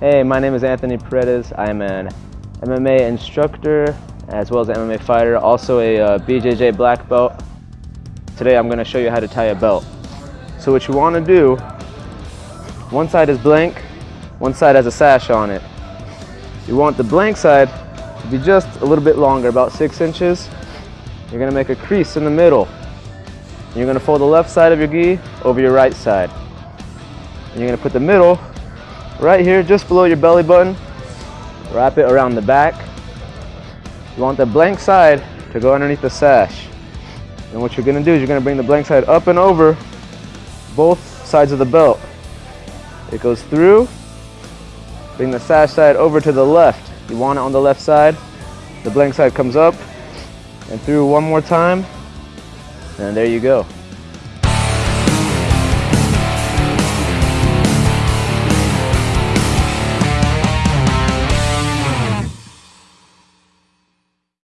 Hey, my name is Anthony Paredes. I'm an MMA instructor as well as an MMA fighter, also a uh, BJJ black belt. Today I'm going to show you how to tie a belt. So what you want to do, one side is blank, one side has a sash on it. You want the blank side to be just a little bit longer, about six inches. You're going to make a crease in the middle. You're going to fold the left side of your gi over your right side. And you're going to put the middle right here just below your belly button. Wrap it around the back. You want the blank side to go underneath the sash. And what you're gonna do is you're gonna bring the blank side up and over both sides of the belt. It goes through, bring the sash side over to the left. You want it on the left side. The blank side comes up and through one more time. And there you go.